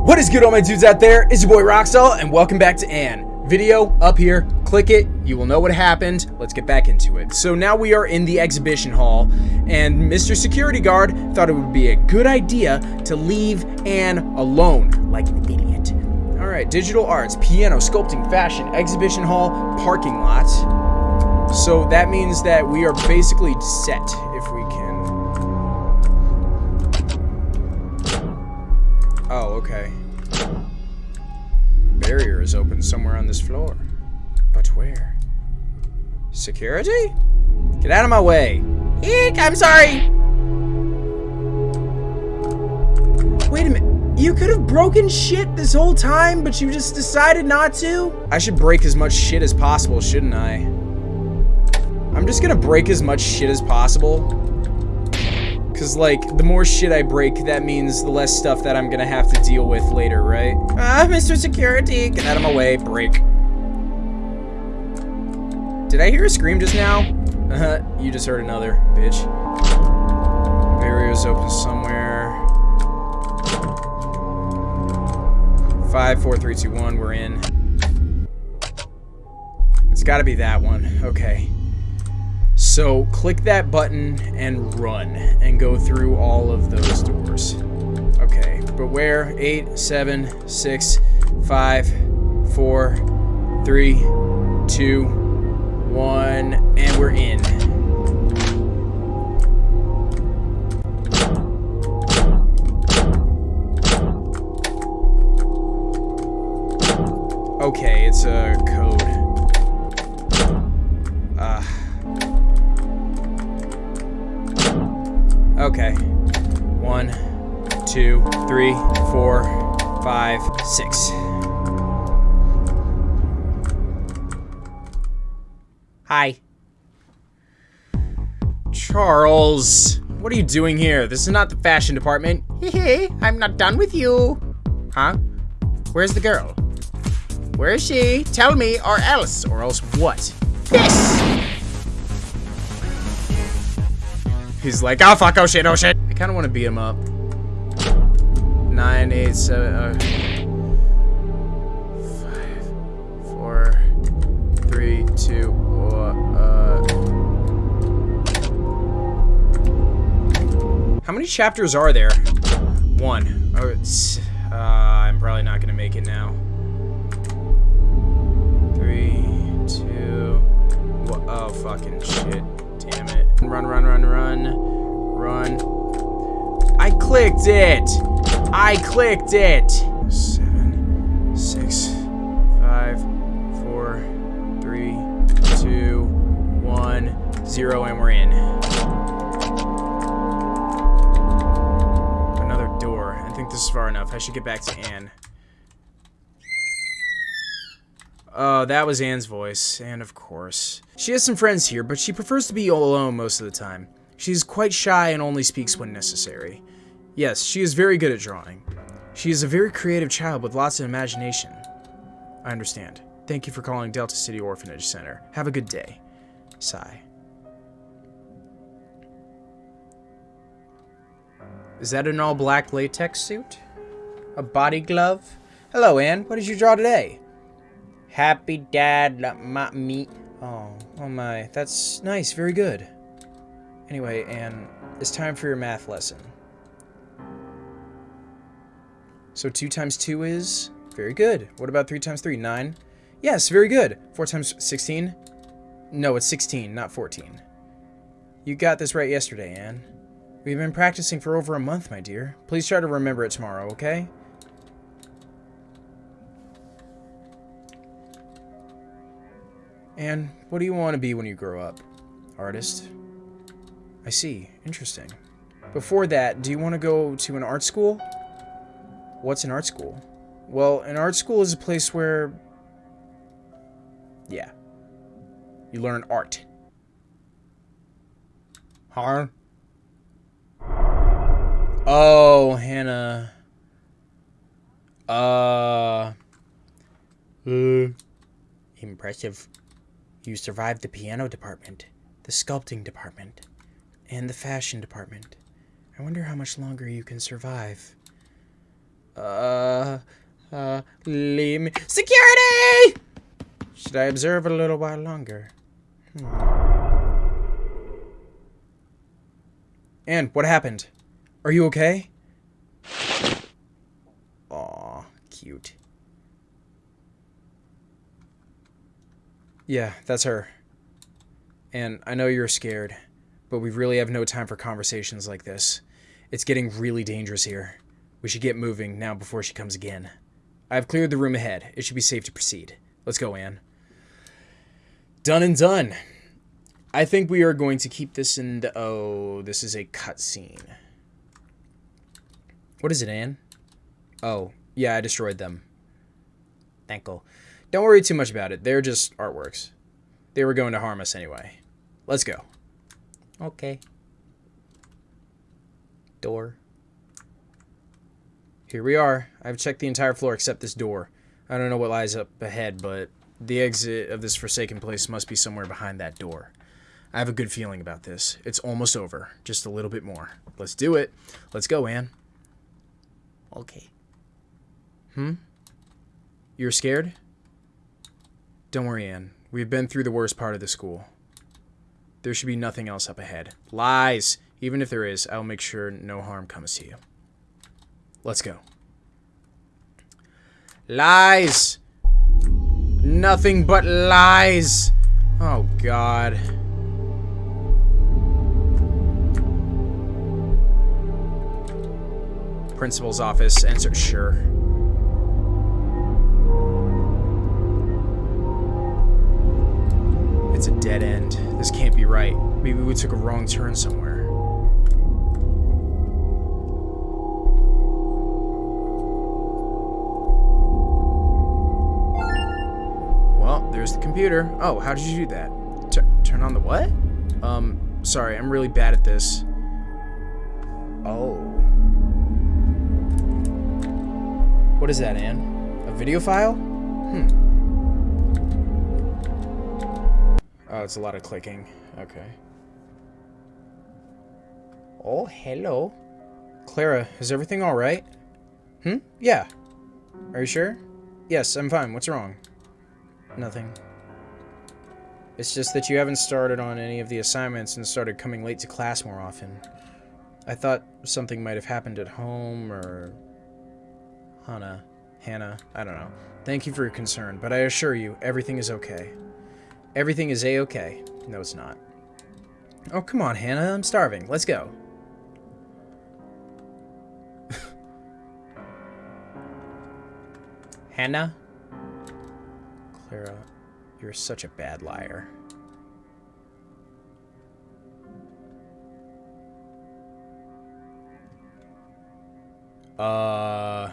What is good all my dudes out there? It's your boy Roxall and welcome back to Anne. Video up here, click it, you will know what happened. Let's get back into it. So now we are in the exhibition hall and Mr. Security Guard thought it would be a good idea to leave Anne alone like an idiot. Alright, digital arts, piano, sculpting, fashion, exhibition hall, parking lot. So that means that we are basically set if we Oh, okay. Barrier is open somewhere on this floor. But where? Security? Get out of my way. Eek, I'm sorry. Wait a minute. You could have broken shit this whole time, but you just decided not to? I should break as much shit as possible, shouldn't I? I'm just gonna break as much shit as possible. Cause like, the more shit I break, that means the less stuff that I'm gonna have to deal with later, right? Ah, Mr. Security, get out of my way, break. Did I hear a scream just now? Uh-huh, you just heard another, bitch. Barrier's open somewhere. Five, four, three, two, one, we're in. It's gotta be that one, okay. So click that button and run and go through all of those doors. Okay, but where? Eight, seven, six, five, four, three, two, one, and we're in. Okay, it's a Okay. One, two, three, four, five, six. Hi. Charles, what are you doing here? This is not the fashion department. Hey, I'm not done with you. Huh? Where's the girl? Where is she? Tell me, or else. Or else what? This! He's like, oh fuck, oh shit, oh shit. I kind of want to beat him up. Nine, eight, seven, five, four, three, two, uh. How many chapters are there? One. Oh, it's, uh, I'm probably not gonna make it now. Three, two. Oh fucking shit. Run, run, run, run. Run. I clicked it! I clicked it! Seven, six, five, four, three, two, one, zero, and we're in. Another door. I think this is far enough. I should get back to Anne. Oh, that was Anne's voice, and of course. She has some friends here, but she prefers to be all alone most of the time. She's quite shy and only speaks when necessary. Yes, she is very good at drawing. She is a very creative child with lots of imagination. I understand. Thank you for calling Delta City Orphanage Center. Have a good day. Sigh. Is that an all-black latex suit? A body glove? Hello, Anne. What did you draw today? Happy dad, my me. Oh, oh my. That's nice. Very good. Anyway, Anne, it's time for your math lesson. So 2 times 2 is? Very good. What about 3 times 3? 9? Yes, very good. 4 times 16? No, it's 16, not 14. You got this right yesterday, Anne. We've been practicing for over a month, my dear. Please try to remember it tomorrow, okay? And what do you want to be when you grow up? Artist? I see. Interesting. Before that, do you want to go to an art school? What's an art school? Well, an art school is a place where... Yeah. You learn art. Huh? Oh, Hannah. Uh... Uh... Impressive. You survived the piano department, the sculpting department, and the fashion department. I wonder how much longer you can survive. Uh, uh, leave me. Security! Should I observe a little while longer? Hmm. Anne, what happened? Are you okay? Aw, cute. Yeah, that's her. And I know you're scared, but we really have no time for conversations like this. It's getting really dangerous here. We should get moving now before she comes again. I have cleared the room ahead. It should be safe to proceed. Let's go, Anne. Done and done. I think we are going to keep this in the... Oh, this is a cutscene. What is it, Anne? Oh, yeah, I destroyed them. Thankful. Don't worry too much about it. They're just artworks. They were going to harm us anyway. Let's go. Okay. Door. Here we are. I've checked the entire floor except this door. I don't know what lies up ahead, but the exit of this forsaken place must be somewhere behind that door. I have a good feeling about this. It's almost over. Just a little bit more. Let's do it. Let's go, Anne. Okay. Hmm? You're scared? Don't worry, Anne. We've been through the worst part of the school. There should be nothing else up ahead. Lies! Even if there is, I'll make sure no harm comes to you. Let's go. Lies! Nothing but lies. Oh, God. Principal's office. Enter. Sure. Dead end. This can't be right. Maybe we took a wrong turn somewhere. Well, there's the computer. Oh, how did you do that? Turn on the what? Um, sorry, I'm really bad at this. Oh. What is that, Anne? A video file? Hmm. Oh, it's a lot of clicking. Okay. Oh, hello. Clara, is everything alright? Hmm? Yeah. Are you sure? Yes, I'm fine. What's wrong? Nothing. It's just that you haven't started on any of the assignments and started coming late to class more often. I thought something might have happened at home or... Hannah. Hannah. I don't know. Thank you for your concern, but I assure you, everything is okay. Everything is a-okay. No, it's not. Oh, come on, Hannah. I'm starving. Let's go. Hannah? Clara, you're such a bad liar. Uh...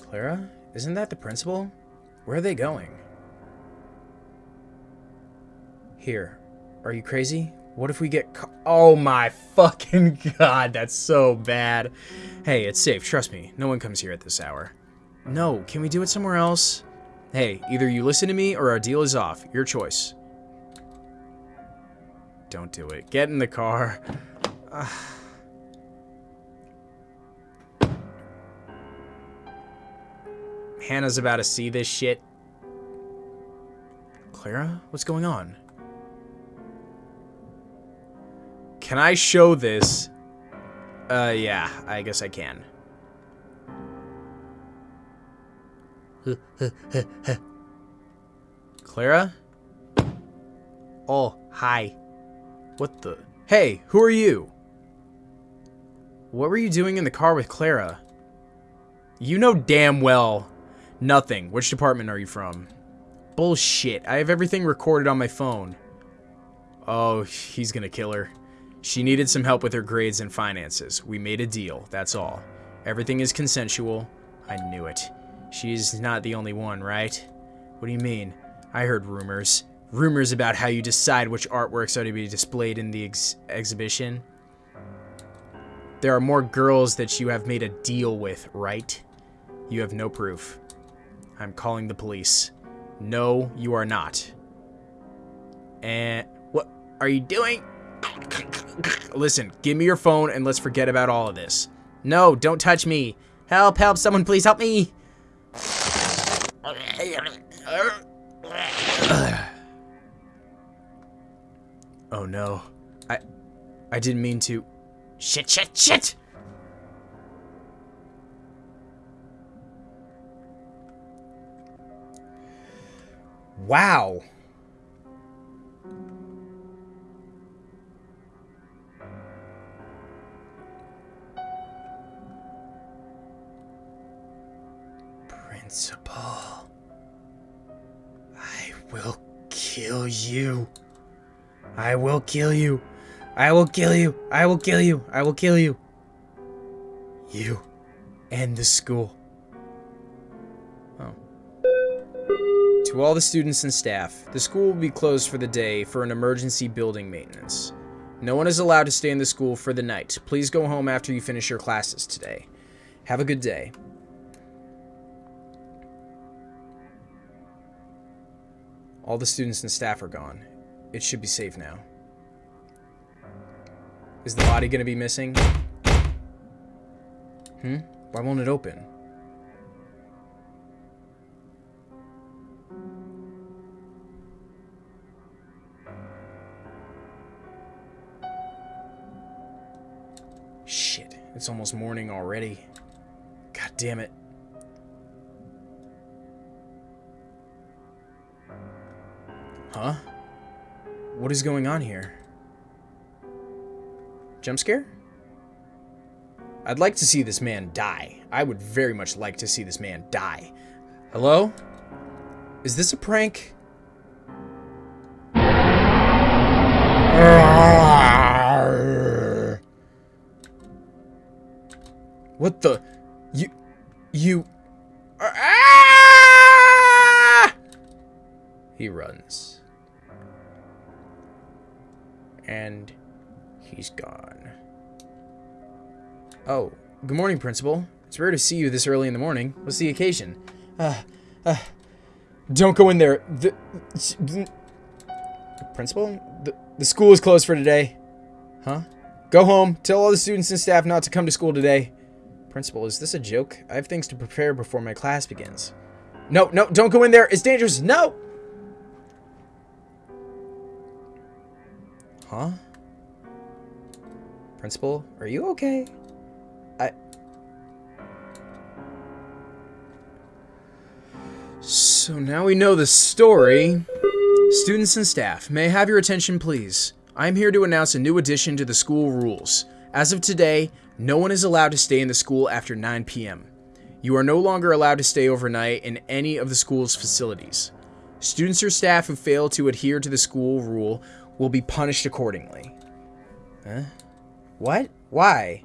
Clara? Isn't that the principal? Where are they going? Here. Are you crazy? What if we get Oh my fucking god, that's so bad. Hey, it's safe, trust me. No one comes here at this hour. No, can we do it somewhere else? Hey, either you listen to me or our deal is off. Your choice. Don't do it. Get in the car. Hannah's about to see this shit. Clara? What's going on? Can I show this? Uh, yeah, I guess I can. Clara? Oh, hi. What the? Hey, who are you? What were you doing in the car with Clara? You know damn well. Nothing. Which department are you from? Bullshit. I have everything recorded on my phone. Oh, he's gonna kill her. She needed some help with her grades and finances. We made a deal, that's all. Everything is consensual. I knew it. She's not the only one, right? What do you mean? I heard rumors. Rumors about how you decide which artworks are to be displayed in the ex exhibition. There are more girls that you have made a deal with, right? You have no proof. I'm calling the police. No, you are not. And what are you doing? Listen, give me your phone and let's forget about all of this. No, don't touch me. Help, help, someone please help me! Oh no. I I didn't mean to. Shit, shit, shit! Wow. Principal. I will kill you. I will kill you. I will kill you. I will kill you. I will kill you. You and the school. Oh. To all the students and staff, the school will be closed for the day for an emergency building maintenance. No one is allowed to stay in the school for the night. Please go home after you finish your classes today. Have a good day. All the students and staff are gone. It should be safe now. Is the body going to be missing? Hmm? Why won't it open? Shit, it's almost morning already. God damn it. Huh? What is going on here? Jump scare? I'd like to see this man die. I would very much like to see this man die. Hello? Is this a prank? What the? You... You... Ah! He runs and he's gone. Oh, good morning, Principal. It's rare to see you this early in the morning. What's the occasion? Uh, uh, don't go in there. The, the Principal? The, the school is closed for today. Huh? Go home. Tell all the students and staff not to come to school today. Principal, is this a joke? I have things to prepare before my class begins. No, no, don't go in there. It's dangerous. No! Huh? Principal, are you okay? I... So now we know the story. Students and staff, may I have your attention please? I'm here to announce a new addition to the school rules. As of today, no one is allowed to stay in the school after 9 p.m. You are no longer allowed to stay overnight in any of the school's facilities. Students or staff who fail to adhere to the school rule will be punished accordingly. Huh? What? Why?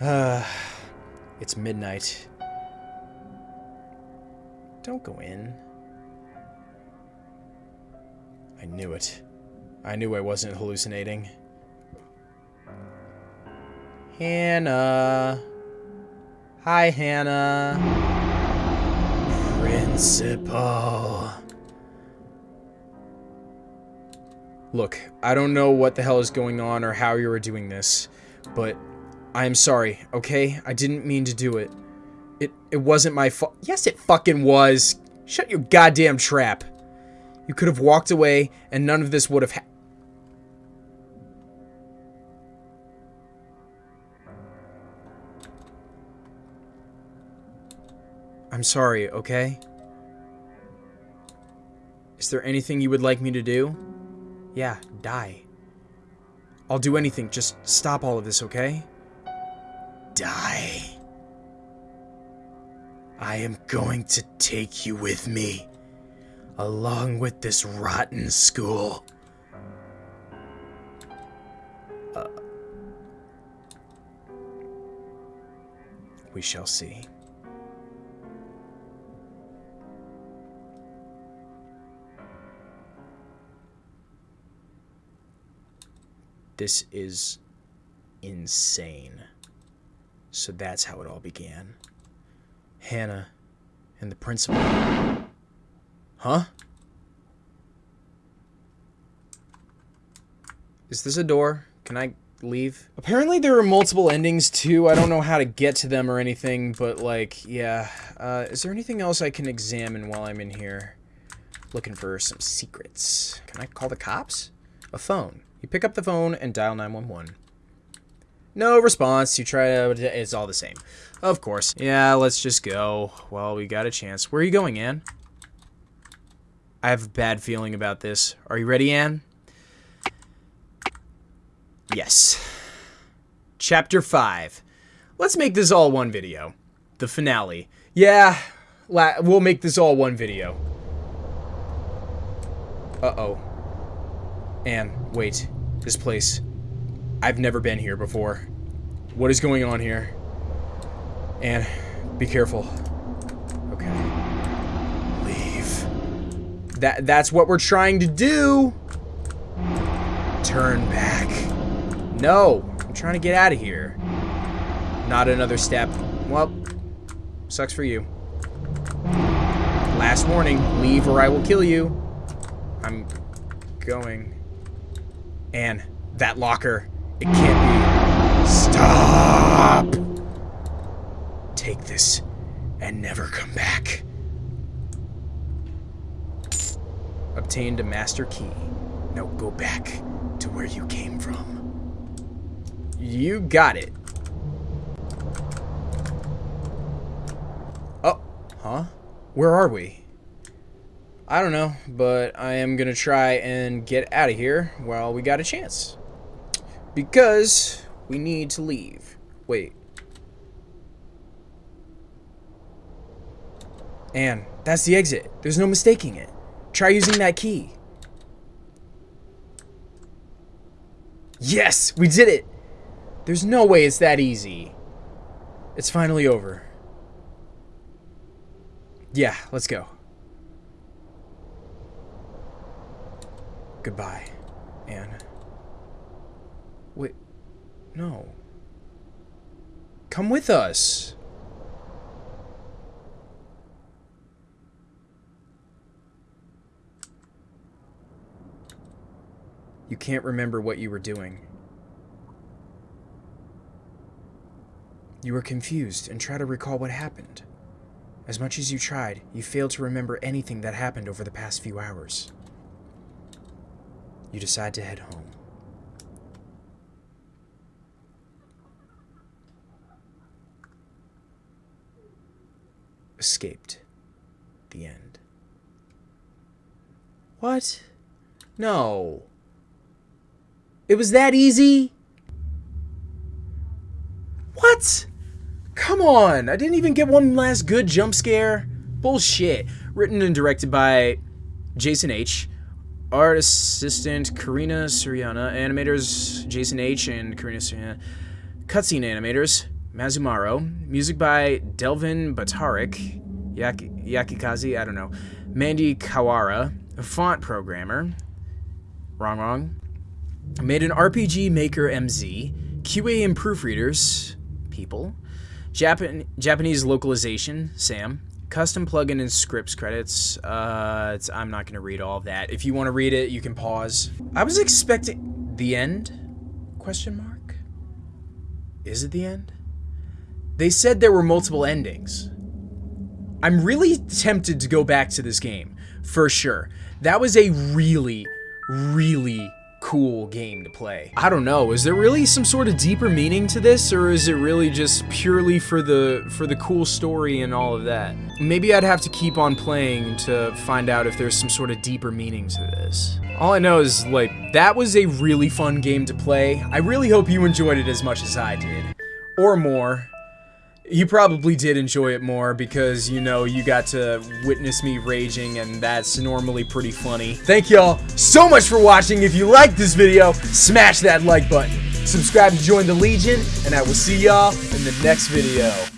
uh, it's midnight. Don't go in. I knew it. I knew I wasn't hallucinating. Hannah. Hi, Hannah. Principal. Look, I don't know what the hell is going on or how you are doing this, but I am sorry, okay? I didn't mean to do it. It it wasn't my fault. Yes, it fucking was. Shut your goddamn trap. You could have walked away and none of this would have ha I'm sorry, okay? Is there anything you would like me to do? Yeah, die. I'll do anything. Just stop all of this, okay? Die. I am going to take you with me, along with this rotten school. Uh, we shall see. This is insane. So that's how it all began. Hannah and the principal. Huh? Is this a door? Can I leave. Apparently there are multiple endings too. I don't know how to get to them or anything, but like, yeah. Uh, is there anything else I can examine while I'm in here? Looking for some secrets. Can I call the cops? A phone. You pick up the phone and dial 911. No response. You try to... It's all the same. Of course. Yeah, let's just go. Well, we got a chance. Where are you going, Anne? I have a bad feeling about this. Are you ready, Anne? Yes. Chapter 5. Let's make this all one video. The finale. Yeah, we'll make this all one video. Uh-oh. Anne, wait. This place. I've never been here before. What is going on here? And be careful. Okay. Leave. That that's what we're trying to do. Turn back. No, I'm trying to get out of here. Not another step. Well, sucks for you. Last warning, leave or I will kill you. I'm going. And that locker, it can't be. Stop! Take this and never come back. Obtained a master key. Now go back to where you came from. You got it. Oh, huh? Where are we? I don't know, but I am going to try and get out of here while we got a chance. Because we need to leave. Wait. And that's the exit. There's no mistaking it. Try using that key. Yes, we did it. There's no way it's that easy. It's finally over. Yeah, let's go. Goodbye, Anne. Wait, no. Come with us. You can't remember what you were doing. You were confused and try to recall what happened. As much as you tried, you failed to remember anything that happened over the past few hours. You decide to head home. Escaped. The end. What? No. It was that easy? What? Come on, I didn't even get one last good jump scare. Bullshit. Written and directed by Jason H. Art assistant Karina Suriana. Animators Jason H. and Karina Suriana. Cutscene animators Mazumaro. Music by Delvin Batarik. Yaki, Yakikazi, I don't know. Mandy Kawara. Font programmer. Wrong, wrong. Made an RPG Maker MZ. QA and proofreaders. People. Japan Japanese localization, Sam. Custom plugin and scripts credits. Uh, I'm not going to read all that. If you want to read it, you can pause. I was expecting the end? Question mark. Is it the end? They said there were multiple endings. I'm really tempted to go back to this game, for sure. That was a really, really cool game to play. I don't know, is there really some sort of deeper meaning to this or is it really just purely for the for the cool story and all of that? Maybe I'd have to keep on playing to find out if there's some sort of deeper meaning to this. All I know is like that was a really fun game to play. I really hope you enjoyed it as much as I did or more. You probably did enjoy it more because, you know, you got to witness me raging and that's normally pretty funny. Thank y'all so much for watching. If you liked this video, smash that like button. Subscribe to join the Legion, and I will see y'all in the next video.